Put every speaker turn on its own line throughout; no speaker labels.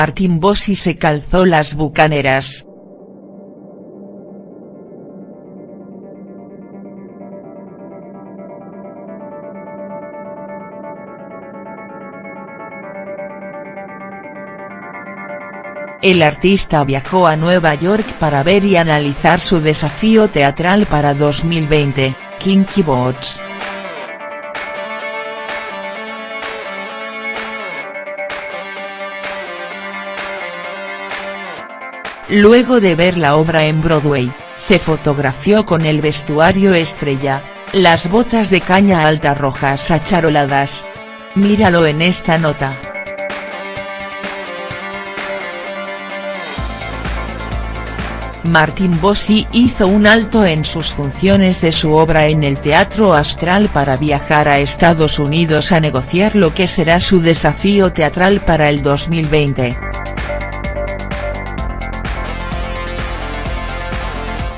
Martín Bossi se calzó las bucaneras. El artista viajó a Nueva York para ver y analizar su desafío teatral para 2020, Kinky Boots. Luego de ver la obra en Broadway, se fotografió con el vestuario estrella, las botas de caña alta rojas acharoladas. Míralo en esta nota. Martín Bossi hizo un alto en sus funciones de su obra en el Teatro Astral para viajar a Estados Unidos a negociar lo que será su desafío teatral para el 2020.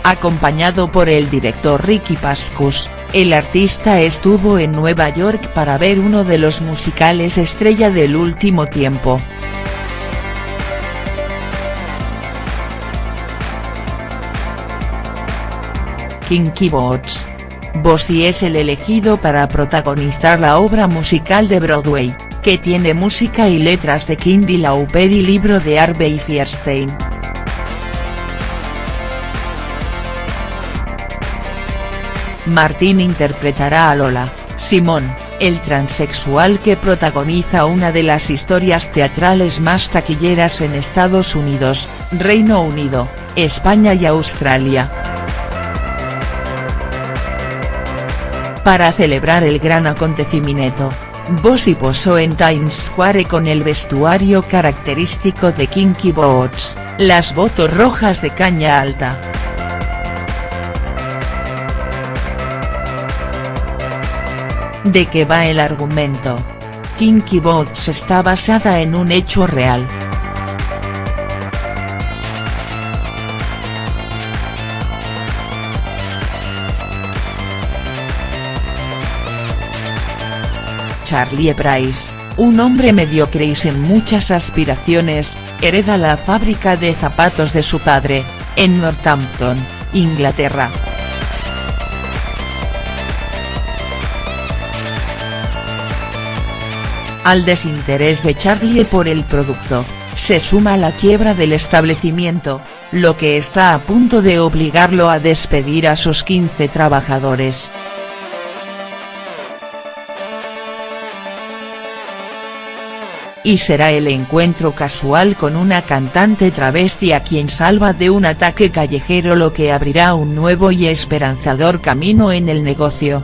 Acompañado por el director Ricky Pascus, el artista estuvo en Nueva York para ver uno de los musicales estrella del último tiempo. Kinky Boots. Bossy es el elegido para protagonizar la obra musical de Broadway, que tiene música y letras de Kindy Lauper y libro de Harvey Fierstein. Martín interpretará a Lola, Simón, el transexual que protagoniza una de las historias teatrales más taquilleras en Estados Unidos, Reino Unido, España y Australia. Para celebrar el gran acontecimiento, Bossy posó en Times Square con el vestuario característico de Kinky Boots, las botas rojas de caña alta. ¿De qué va el argumento? Kinky Boots está basada en un hecho real. Charlie Price, un hombre mediocre y sin muchas aspiraciones, hereda la fábrica de zapatos de su padre, en Northampton, Inglaterra. Al desinterés de Charlie por el producto, se suma la quiebra del establecimiento, lo que está a punto de obligarlo a despedir a sus 15 trabajadores. Y será el encuentro casual con una cantante travesti a quien salva de un ataque callejero lo que abrirá un nuevo y esperanzador camino en el negocio.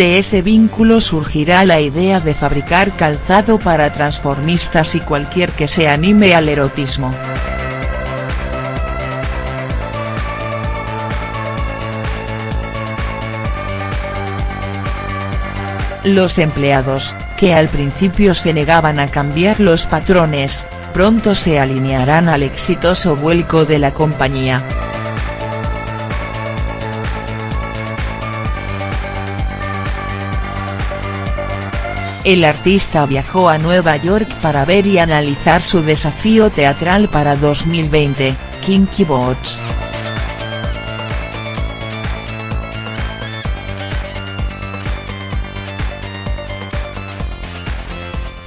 De ese vínculo surgirá la idea de fabricar calzado para transformistas y cualquier que se anime al erotismo. Los empleados, que al principio se negaban a cambiar los patrones, pronto se alinearán al exitoso vuelco de la compañía. El artista viajó a Nueva York para ver y analizar su desafío teatral para 2020, Kinky Boots.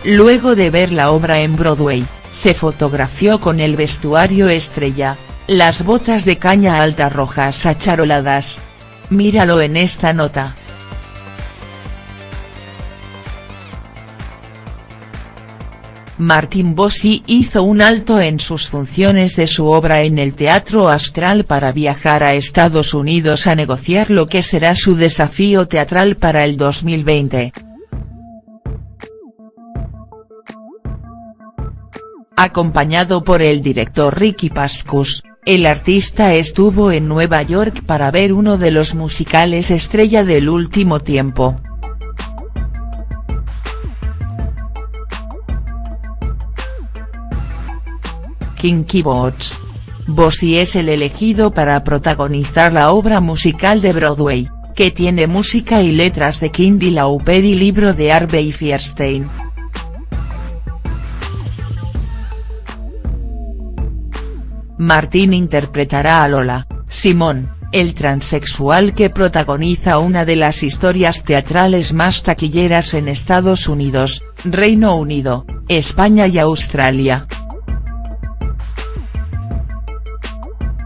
Luego de ver la obra en Broadway, se fotografió con el vestuario estrella, las botas de caña alta rojas acharoladas. Míralo en esta nota. Martín Bossi hizo un alto en sus funciones de su obra en el Teatro Astral para viajar a Estados Unidos a negociar lo que será su desafío teatral para el 2020. Acompañado por el director Ricky Pascus, el artista estuvo en Nueva York para ver uno de los musicales estrella del último tiempo. Kinky Boots. Bossy es el elegido para protagonizar la obra musical de Broadway, que tiene música y letras de Kindy Lauped y libro de Harvey Fierstein. Martín interpretará a Lola, Simón, el transexual que protagoniza una de las historias teatrales más taquilleras en Estados Unidos, Reino Unido, España y Australia.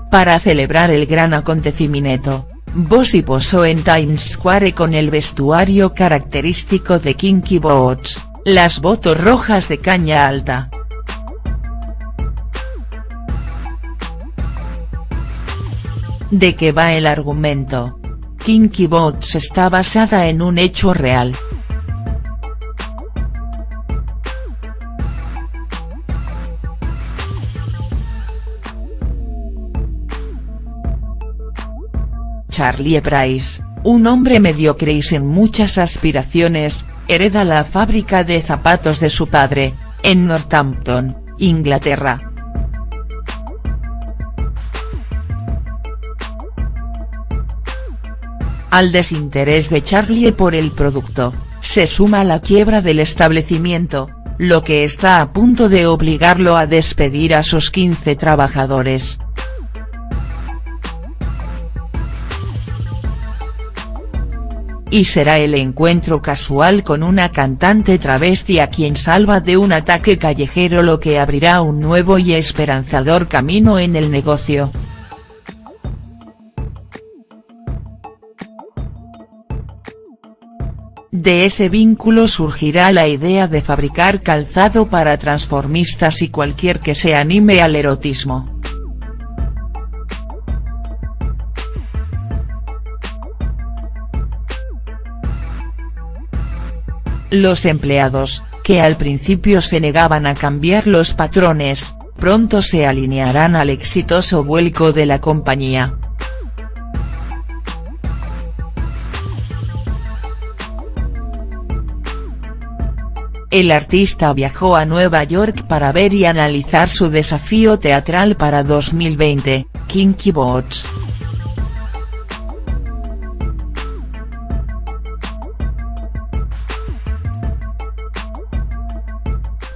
Para celebrar el gran acontecimiento, Bossy posó en Times Square con el vestuario característico de Kinky Boots, las botas rojas de caña alta. ¿De qué va el argumento? Kinky Boots está basada en un hecho real. Charlie Price, un hombre mediocre y sin muchas aspiraciones, hereda la fábrica de zapatos de su padre, en Northampton, Inglaterra. Al desinterés de Charlie por el producto, se suma la quiebra del establecimiento, lo que está a punto de obligarlo a despedir a sus 15 trabajadores. Y será el encuentro casual con una cantante travesti a quien salva de un ataque callejero lo que abrirá un nuevo y esperanzador camino en el negocio. De ese vínculo surgirá la idea de fabricar calzado para transformistas y cualquier que se anime al erotismo. Los empleados, que al principio se negaban a cambiar los patrones, pronto se alinearán al exitoso vuelco de la compañía. El artista viajó a Nueva York para ver y analizar su desafío teatral para 2020, Kinky Boots.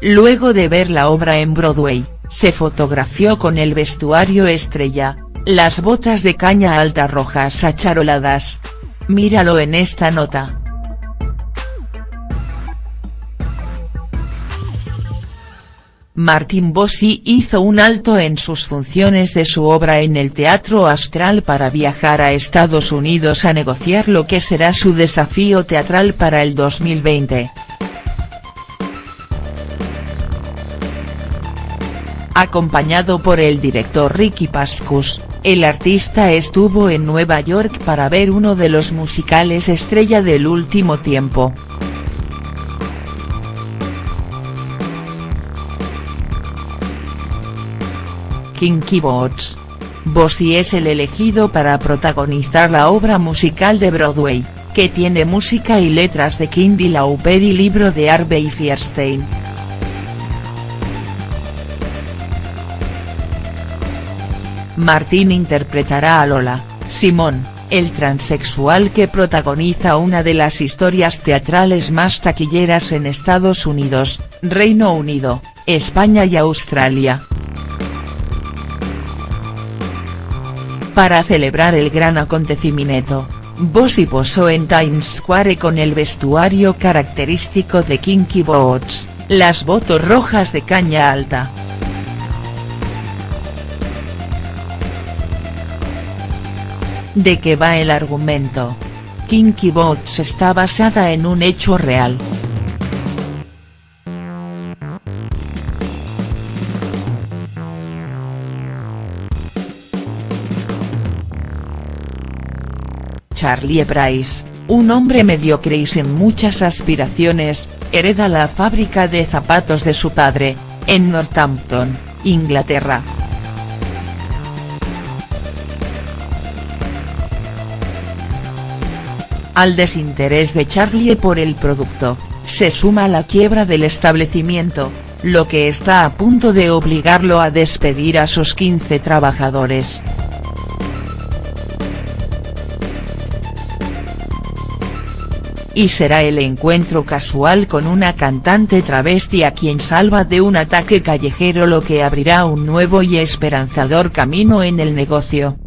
Luego de ver la obra en Broadway, se fotografió con el vestuario estrella, las botas de caña alta rojas acharoladas. Míralo en esta nota. Martin Bossi hizo un alto en sus funciones de su obra en el Teatro Astral para viajar a Estados Unidos a negociar lo que será su desafío teatral para el 2020. Acompañado por el director Ricky Pascus, el artista estuvo en Nueva York para ver uno de los musicales estrella del último tiempo. Kinky Boots. Bossy es el elegido para protagonizar la obra musical de Broadway, que tiene música y letras de Kindy Lauped y libro de Harvey Fierstein. Martín interpretará a Lola, Simón, el transexual que protagoniza una de las historias teatrales más taquilleras en Estados Unidos, Reino Unido, España y Australia. Para celebrar el gran acontecimiento, Bossy posó en Times Square con el vestuario característico de Kinky Boots, las botas rojas de caña alta. ¿De qué va el argumento? Kinky Boots está basada en un hecho real. Charlie Price, un hombre mediocre y sin muchas aspiraciones, hereda la fábrica de zapatos de su padre, en Northampton, Inglaterra. Al desinterés de Charlie por el producto, se suma la quiebra del establecimiento, lo que está a punto de obligarlo a despedir a sus 15 trabajadores. y será el encuentro casual con una cantante travesti a quien salva de un ataque callejero lo que abrirá un nuevo y esperanzador camino en el negocio.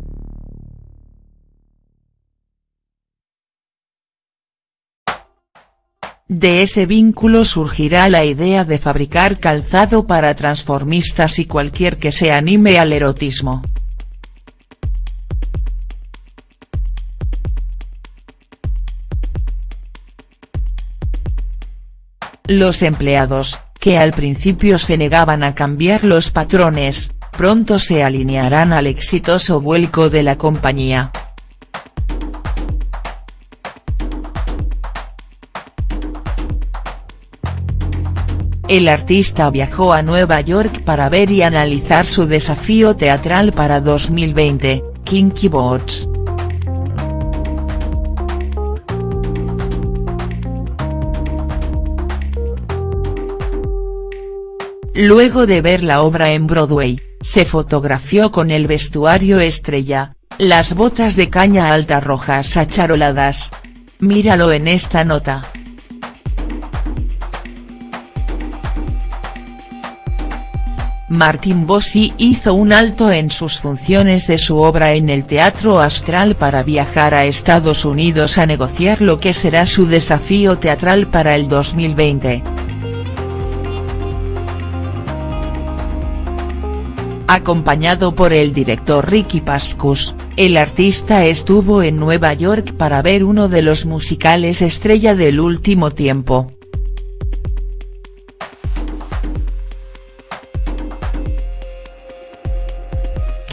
De ese vínculo surgirá la idea de fabricar calzado para transformistas y cualquier que se anime al erotismo. Los empleados, que al principio se negaban a cambiar los patrones, pronto se alinearán al exitoso vuelco de la compañía. El artista viajó a Nueva York para ver y analizar su desafío teatral para 2020, Kinky Boots. Luego de ver la obra en Broadway, se fotografió con el vestuario estrella, las botas de caña alta rojas acharoladas. Míralo en esta nota. Martín Bossi hizo un alto en sus funciones de su obra en el Teatro Astral para viajar a Estados Unidos a negociar lo que será su desafío teatral para el 2020. Acompañado por el director Ricky Pascus, el artista estuvo en Nueva York para ver uno de los musicales estrella del último tiempo.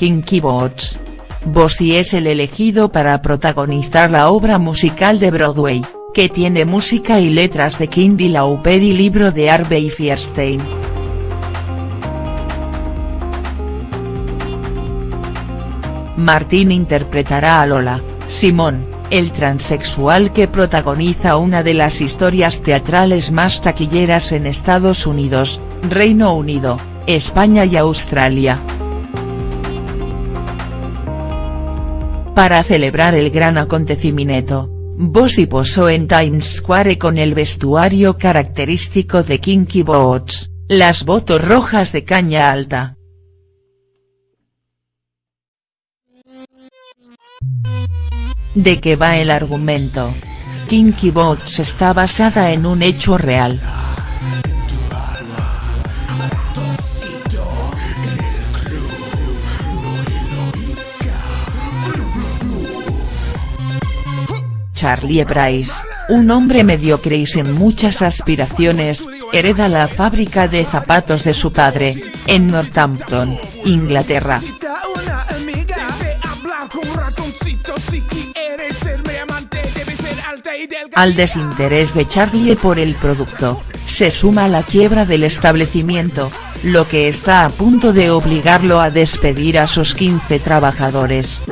Kinky Boots. Bossy es el elegido para protagonizar la obra musical de Broadway, que tiene música y letras de Kindy Lauper y libro de Harvey Fierstein. Martín interpretará a Lola, Simón, el transexual que protagoniza una de las historias teatrales más taquilleras en Estados Unidos, Reino Unido, España y Australia. Para celebrar el gran acontecimiento, Bossy posó en Times Square con el vestuario característico de Kinky Boots, las botas rojas de caña alta. ¿De qué va el argumento? Kinky Boots está basada en un hecho real. Charlie Price, un hombre mediocre y sin muchas aspiraciones, hereda la fábrica de zapatos de su padre, en Northampton, Inglaterra. Al desinterés de Charlie por el producto, se suma la quiebra del establecimiento, lo que está a punto de obligarlo a despedir a sus 15 trabajadores.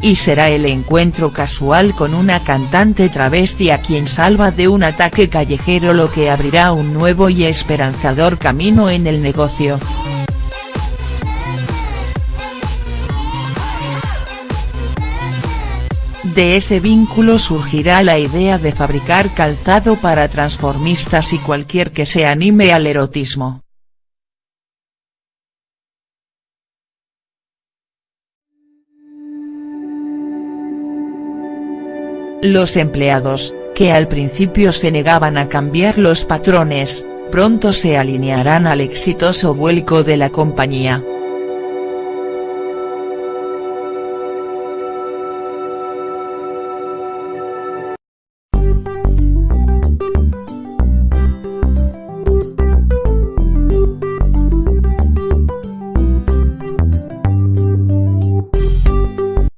Y será el encuentro casual con una cantante travesti a quien salva de un ataque callejero lo que abrirá un nuevo y esperanzador camino en el negocio. De ese vínculo surgirá la idea de fabricar calzado para transformistas y cualquier que se anime al erotismo. Los empleados, que al principio se negaban a cambiar los patrones, pronto se alinearán al exitoso vuelco de la compañía.